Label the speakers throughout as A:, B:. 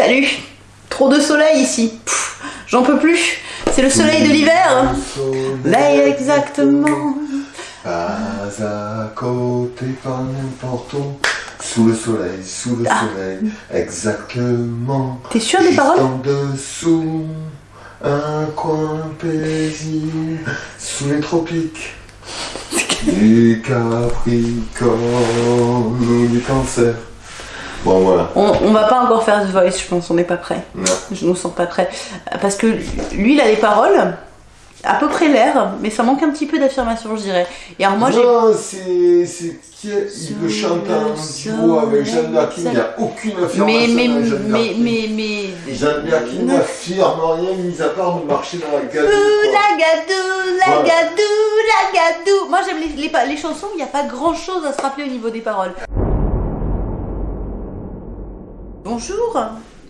A: Salut Trop de soleil ici. J'en peux plus. C'est le soleil de l'hiver. Là exactement.
B: Pas à côté, pas n'importe où. Sous le soleil, sous le
A: Ah.
B: soleil, exactement.
A: T'es sûr des paroles
B: en dessous, un coin paisible, sous les tropiques. Du Capricorne ou du Cancer. Bon, voilà.
A: on, on va pas encore faire The Voice, je pense. On n'est pas prêt. Je nous sens pas prêt. Parce que lui, il a les paroles. À peu près l'air, mais ça manque un petit peu d'affirmation, je dirais. Et alors moi, j'ai.
B: c'est. c'est qui est- Il le chante en duo avec Jeanne Birkin. Il n'y a aucune affirmation.
A: Mais, mais, mais, mais, mais.
B: Jeanne Birkin n'affirme rien, mis à part de marcher dans la quoi.
A: la gadou, la la. Moi j'aime les, les chansons, il n'y a pas grand chose à se rappeler au niveau des paroles. Bonjour,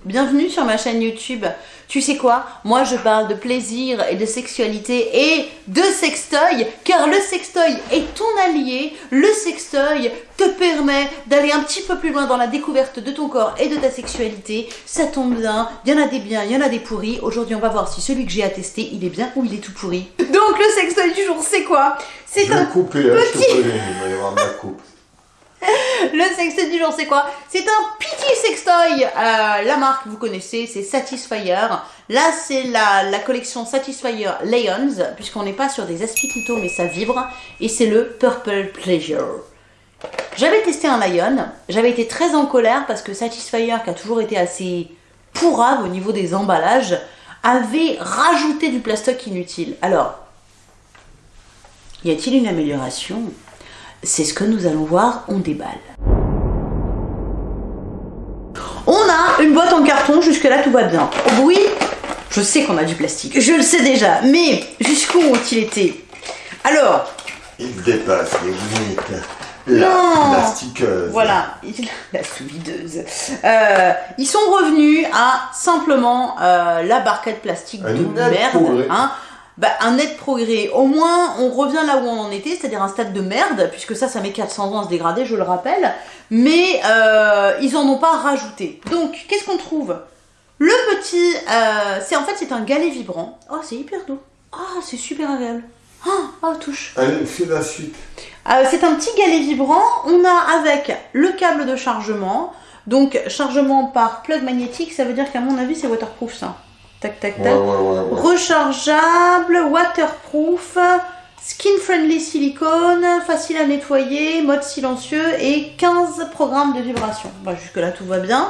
A: bienvenue sur ma chaîne YouTube. Tu sais quoi? Moi je parle de plaisir et de sexualité et de sextoy, car le sextoy est ton allié. Le sextoy te permet d'aller un petit peu plus loin dans la découverte de ton corps et de ta sexualité. Ça tombe bien, il y en a des biens, il y en a des pourris. Aujourd'hui on va voir si celui que j'ai à tester, il est bien ou il est tout pourri. Donc le sextoy du jour, c'est quoi? C'est un
B: couper, hein, je te
A: petit-
B: il va y avoir coupe.
A: Le sextoy du jour, c'est quoi? C'est un petit sextoy. Euh, la marque, vous connaissez, c'est Satisfyer. Là, c'est la, collection Satisfyer Lions, puisqu'on n'est pas sur des aspiclito, mais ça vibre. Et c'est le Purple Pleasure. J'avais testé un Lion. J'avais été très en colère parce que Satisfyer, qui a toujours été assez pourrave au niveau des emballages, avait rajouté du plastoc inutile. Alors, y a-t-il une amélioration? C'est ce que nous allons voir, on déballe. On a une boîte en carton, jusque-là tout va bien. Oui, je sais qu'on a du plastique, je le sais déjà, mais jusqu'où ont-ils été? Alors,
B: Il dépasse les limites. La
A: Non.
B: plastiqueuse.
A: voilà, la solideuse. Euh, ils sont revenus à simplement euh, la barquette plastique de merde. hein. Bah, un net progrès. Au moins, on revient là où on en était, c'est-à-dire un stade de merde, puisque ça, ça met 400 ans à se dégrader, je le rappelle. Mais euh, ils en ont pas rajouté. Donc, qu'est-ce qu'on trouve? Le petit, euh, c'est en fait, c'est un galet vibrant. Oh, c'est hyper doux. Ah, c'est super agréable. Ah, oh, touche.
B: Allez, fais la suite.
A: Euh, c'est un petit galet vibrant. On a avec le câble de chargement. Donc, chargement par plug magnétique, ça veut dire qu'à mon avis, c'est waterproof ça. Tac, tac, tac.
B: ouais, ouais. ouais.
A: Rechargeable, waterproof, skin friendly silicone, facile à nettoyer, mode silencieux et 15 programmes de vibration. Bah, jusque là tout va bien.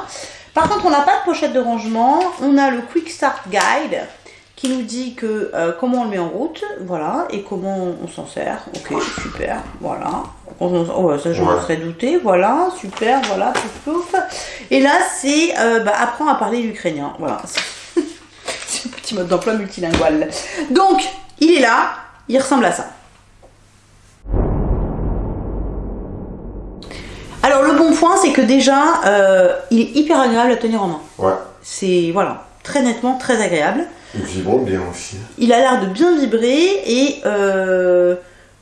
A: Par contre, on n'a pas de pochette de rangement. On a le Quick Start Guide qui nous dit que euh, comment on le met en route, voilà, et comment on s'en sert. Ok, super, voilà. Oh, ça je m'en
B: Ouais.
A: serais douté, voilà, super, voilà, pouf pouf. Et là, c'est euh, bah, apprends à parler l'ukrainien, voilà. C'est petit mode d'emploi multilingual. Donc, il est là, il ressemble à ça. Alors, le bon point, c'est que déjà, euh, il est hyper agréable à tenir en main.
B: Ouais.
A: C'est, voilà, très nettement, très agréable.
B: Il vibre bien aussi.
A: Il a l'air de bien vibrer et euh,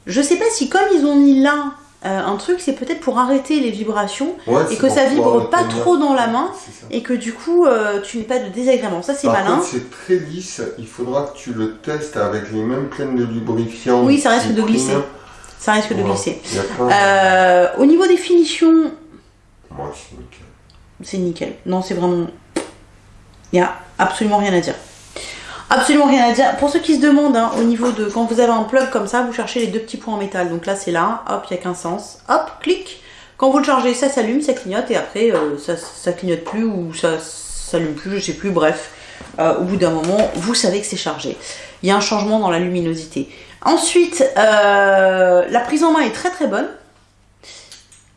A: je sais pas si comme ils ont mis là euh, un truc, c'est peut-être pour arrêter les vibrations
B: Ouais,
A: et que ça vibre pas
B: tenir.
A: trop dans la main et que du coup euh, tu n'aies pas de désagrément. Ça c'est malin.
B: c'est très lisse. Il faudra que tu le testes avec les mêmes plaines de lubrifiant.
A: Oui, ça risque de glisser. Ça risque de glisser. Euh, au niveau des finitions,
B: Ouais, c'est nickel.
A: c'est nickel. Non, c'est vraiment. Il n'y a absolument rien à dire. Absolument rien à dire. Pour ceux qui se demandent, hein, au niveau de quand vous avez un plug comme ça, vous cherchez les deux petits points en métal. Donc là, c'est là, hop, il n'y a qu'un sens. Hop, clic. Quand vous le chargez, ça s'allume, ça clignote, et après, euh, ça, clignote plus ou ça s'allume plus, je sais plus. Bref, Euh, au bout d'un moment, vous savez que c'est chargé. Il y a un changement dans la luminosité. Ensuite, euh, la prise en main est très très bonne.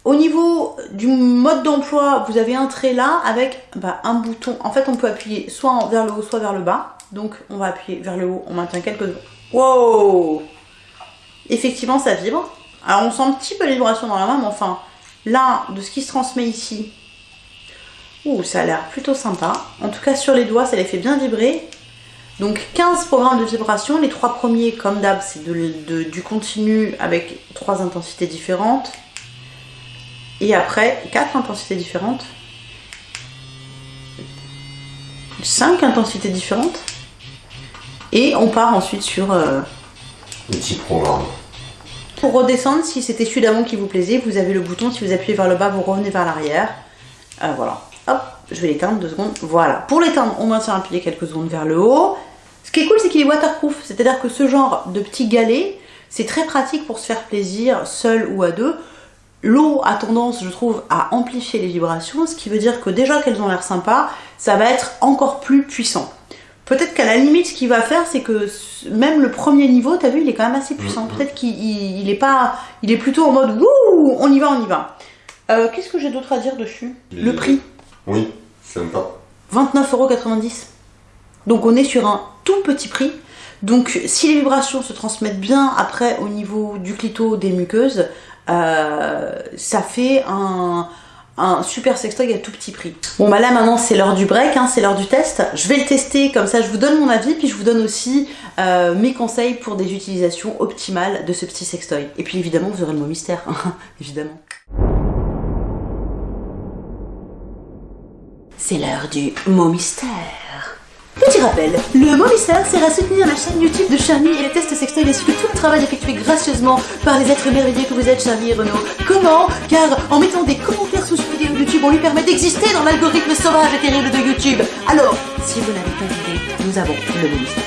A: Au niveau du mode d'emploi, vous avez un trait là avec bah, un bouton. En fait, on peut appuyer soit vers le haut, soit vers le bas. Donc, on va appuyer vers le haut, on maintient quelques secondes. Wow Effectivement, ça vibre. Alors, on sent un petit peu les vibrations dans la main, mais enfin, là, de ce qui se transmet ici, ouh, ça a l'air plutôt sympa. En tout cas, sur les doigts, ça les fait bien vibrer. Donc 15 programmes de vibration, les trois premiers comme d'hab c'est du continu avec trois intensités différentes. Et après quatre intensités différentes. cinq intensités différentes. Et on part ensuite sur... Euh,
B: Le petit programme.
A: Pour redescendre, si c'était celui d'avant qui vous plaisait, vous avez le bouton, si vous appuyez vers le bas, vous revenez vers l'arrière. Euh, voilà. Hop, je vais l'éteindre deux secondes. Voilà. Pour l'éteindre, on maintient appuyé quelques secondes vers le haut. Ce qui est cool, c'est qu'il est waterproof. C'est-à-dire que ce genre de petit galet, c'est très pratique pour se faire plaisir seul ou à deux. L'eau a tendance, je trouve, à amplifier les vibrations, ce qui veut dire que déjà qu'elles ont l'air sympas, ça va être encore plus puissant. Peut-être qu'à la limite, ce qu'il va faire, c'est que même le premier niveau, t'as vu, il est quand même assez puissant.
B: Mhm.
A: Peut-être qu'il est pas, il est plutôt en mode wouh, on y va, on y va. Euh, Qu'est-ce que j'ai d'autre à dire dessus?
B: Les-
A: Le prix,
B: Oui, sympa.
A: 29,90€. Donc on est sur un tout petit prix. Donc si les vibrations se transmettent bien après au niveau du clito des muqueuses, euh, ça fait un, un super sextoy à tout petit prix. Bon bah là maintenant c'est l'heure du break, hein, c'est l'heure du test. Je vais le tester comme ça, je vous donne mon avis, puis je vous donne aussi euh, mes conseils pour des utilisations optimales de ce petit sextoy. Et puis évidemment vous aurez le mot mystère, évidemment. C'est l'heure du mot mystère. Petit rappel, le mystère sert à soutenir la chaîne YouTube de Charmy et les tests sextoys ainsi que tout le travail effectué gracieusement par les êtres merveilleux que vous êtes Charmy et Renaud. Comment Car en mettant des commentaires sous une vidéo YouTube, on lui permet d'exister dans l'algorithme sauvage et terrible de YouTube. Alors, si vous n'avez pas d'idée, nous avons le mystère.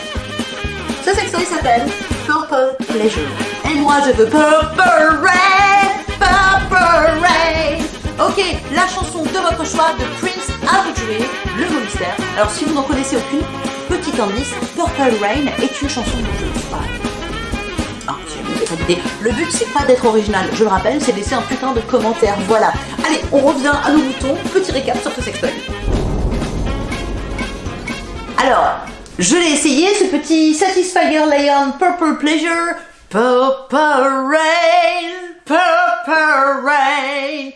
A: Ce sextoy s'appelle Purple Pleasure. Et moi je veux Purple Rain, Purple Rain. Ok, la chanson de votre choix de Prince à le mot mystère. Alors si vous n'en connaissez aucune, petit indice, Purple Rain est une chanson de. Voilà. Ah, pas d'idée. Le but c'est pas d'être original, je le rappelle, c'est laisser un putain de commentaire. Voilà. Allez, on revient à nos boutons. Petit récap sur ce sextoy. Alors, je l'ai essayé, ce petit Satisfyer Lion Purple Pleasure. Purple Rain, Purple Rain.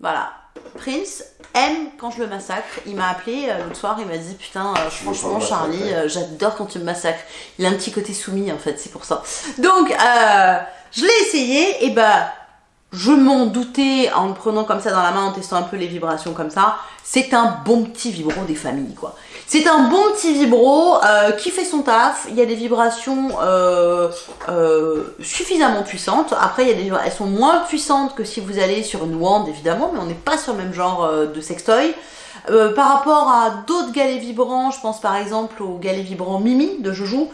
A: Voilà. Prince aime quand je le massacre. Il m'a appelé euh, l'autre soir, il m'a dit Putain, euh, franchement, Charlie, euh, j'adore quand tu me massacres. Il a un petit côté soumis en fait, c'est pour ça. Donc, euh, je l'ai essayé, et bah, je m'en doutais en le prenant comme ça dans la main, en testant un peu les vibrations comme ça. C'est un bon petit vibro des familles, quoi. C'est un bon petit vibro euh, qui fait son taf. Il y a des vibrations euh, euh, suffisamment puissantes. Après, elles sont moins puissantes que si vous allez sur une wand, évidemment, mais on n'est pas sur le même genre de sextoy. Par rapport à d'autres galets vibrants, je pense par exemple au galet vibrant Mimi de Joujou,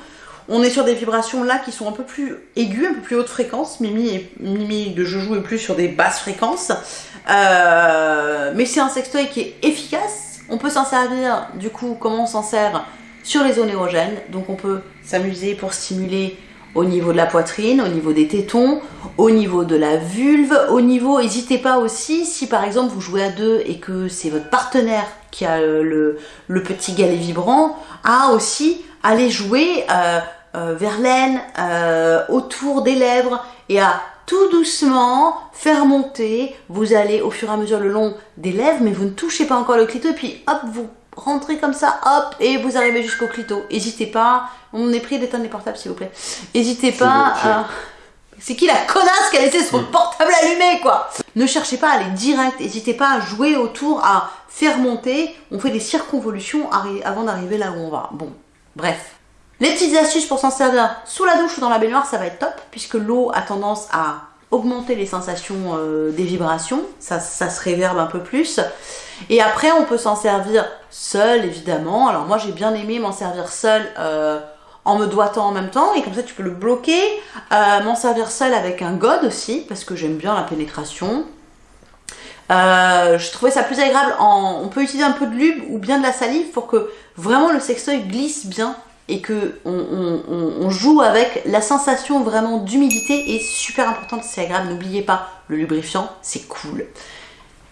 A: on est sur des vibrations là qui sont un peu plus aiguës, un peu plus haute fréquence. Mimi, et, Mimi de Joujou est plus sur des basses fréquences. Euh, mais c'est un sextoy qui est efficace. On peut s'en servir, du coup, comment on s'en sert sur les zones érogènes. Donc on peut s'amuser pour stimuler au niveau de la poitrine, au niveau des tétons, au niveau de la vulve, au niveau, n'hésitez pas aussi, si par exemple vous jouez à deux et que c'est votre partenaire qui a euh, le, petit galet vibrant, à aussi aller jouer euh, euh, vers l'aine, euh, autour des lèvres et à tout doucement faire monter. Vous allez au fur et à mesure le long des lèvres, mais vous ne touchez pas encore le clito, et puis hop, vous rentrez comme ça, hop, et vous arrivez jusqu'au clito. N'hésitez pas, on est pris d'éteindre les portables s'il vous plaît. N'hésitez pas à... C'est qui la connasse qui a laissé son portable allumé, quoi? Ne cherchez pas à aller direct, n'hésitez pas à jouer autour, à faire monter. On fait des circonvolutions avant d'arriver là où on va. Bon, bref. Les petites astuces pour s'en servir sous la douche ou dans la baignoire, ça va être top, puisque l'eau a tendance à augmenter les sensations euh, des vibrations, ça, se réverbe un peu plus. Et après, on peut s'en servir seul, évidemment. Alors moi, j'ai bien aimé m'en servir seul euh, en me doigtant en même temps, et comme ça, tu peux le bloquer. Euh, m'en servir seul avec un god aussi, parce que j'aime bien la pénétration. Je trouvais ça plus agréable en... On peut utiliser un peu de lube ou bien de la salive pour que vraiment le sextoy glisse bien et que on, joue avec la sensation vraiment d'humidité est super importante, c'est agréable. N'oubliez pas, le lubrifiant, c'est cool.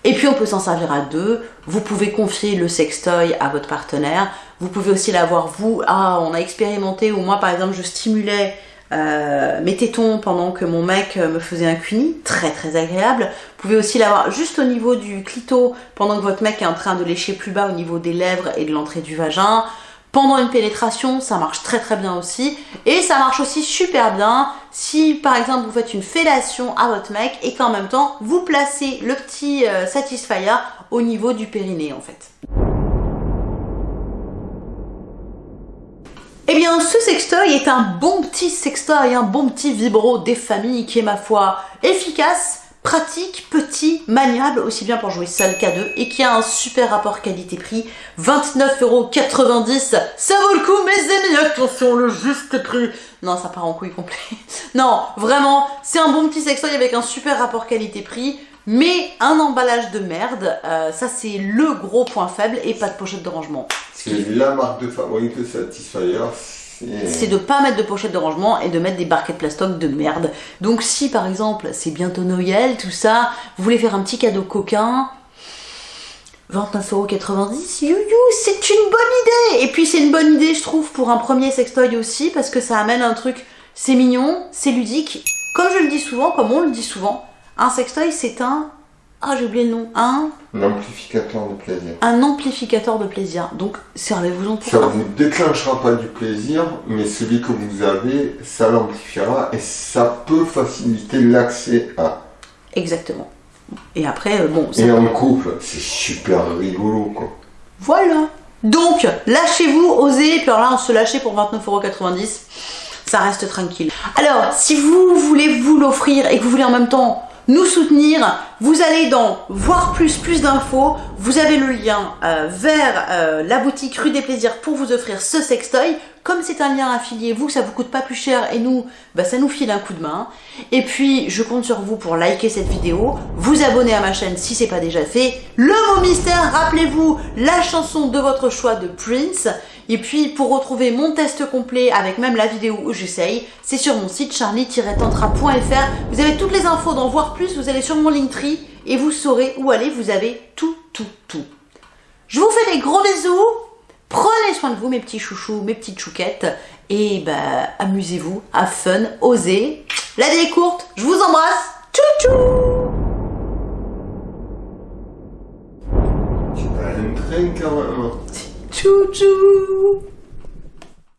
A: Et puis on peut s'en servir à deux. Vous pouvez confier le sextoy à votre partenaire. Vous pouvez aussi l'avoir vous. Ah, on a expérimenté où moi par exemple je stimulais euh, mes tétons pendant que mon mec euh, me faisait un cuni, très très agréable. Vous pouvez aussi l'avoir juste au niveau du clito pendant que votre mec est en train de lécher plus bas au niveau des lèvres et de l'entrée du vagin. Pendant une pénétration, ça marche très très bien aussi. Et ça marche aussi super bien si par exemple vous faites une fellation à votre mec et qu'en même temps vous placez le petit euh, au niveau du périnée en fait. Eh bien, ce sextoy est un bon petit sextoy, un bon petit vibro des familles qui est, ma foi, efficace, pratique, petit, maniable, aussi bien pour jouer seul qu'à deux, et qui a un super rapport qualité-prix, 29,90€, ça vaut le coup, mes amis, attention, le juste prix Non, ça part en couille complet. non, vraiment, c'est un bon petit sextoy avec un super rapport qualité-prix, mais un emballage de merde, euh, ça c'est le gros point faible, et pas de pochette de rangement.
B: La marque de fabrique de.
A: C'est de pas mettre de pochette de rangement et de mettre des barquettes plastoc de merde. Donc si par exemple c'est bientôt Noël, tout ça, vous voulez faire un petit cadeau coquin, 29,90€, you c'est une bonne idée Et puis c'est une bonne idée je trouve pour un premier sextoy aussi parce que ça amène un truc, c'est mignon, c'est ludique. Comme je le dis souvent, comme on le dit souvent, un sextoy c'est un ah, j'ai oublié le nom. Un
B: amplificateur de plaisir.
A: Un amplificateur de plaisir. Donc, servez-vous-en pour
B: Ça ne vous déclenchera pas du plaisir, mais celui que vous avez, ça l'amplifiera et ça peut faciliter l'accès à.
A: Exactement. Et après, euh, bon. Ça
B: et en couple, c'est super rigolo, quoi.
A: Voilà. Donc, lâchez-vous, osez. Puis alors là, on se lâcher pour 29,90€. Ça reste tranquille. Alors, si vous voulez vous l'offrir et que vous voulez en même temps nous soutenir, vous allez dans voir plus, plus d'infos, vous avez le lien euh, vers euh, la boutique Rue des Plaisirs pour vous offrir ce sextoy. Comme c'est un lien affilié, vous, ça vous coûte pas plus cher et nous, bah, ça nous file un coup de main. Et puis, je compte sur vous pour liker cette vidéo, vous abonner à ma chaîne si c'est pas déjà fait. Le mot mystère, rappelez-vous la chanson de votre choix de Prince. Et puis, pour retrouver mon test complet avec même la vidéo où j'essaye, c'est sur mon site charlie-tantra.fr. Vous avez toutes les infos d'en voir plus, vous allez sur mon Linktree et vous saurez où aller, vous avez tout, tout, tout. Je vous fais des gros bisous, prenez soin de vous mes petits chouchous, mes petites chouquettes, et bah amusez-vous, à fun, osez. La vie est courte, je vous embrasse, tchou tchou
B: Tu quand même.
A: 猪猪